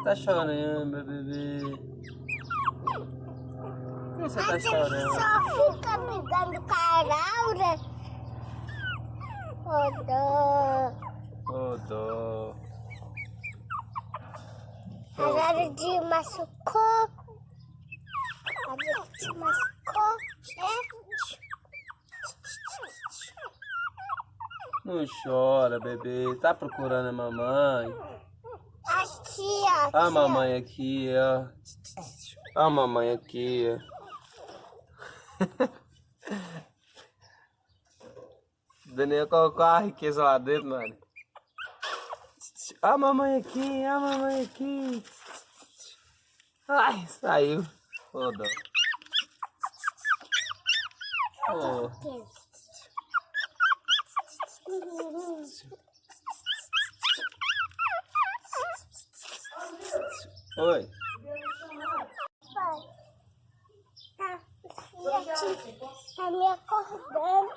você tá chorando, meu bebê? Por que você tá chorando? Só fica me dando caraura. Oh, dó. Ô, dó. A hora de machucou. A hora de machucou. É? Não chora, bebê. Tá procurando a mamãe? Aqui, ó. aqui, A mamãe aqui, ó. A mamãe aqui, ó. Daniel colocou a riqueza lá dentro, mano. A mamãe aqui, a mamãe aqui. Ai, saiu. Ô, dó. Ô, oi. Tá, tá me acordando.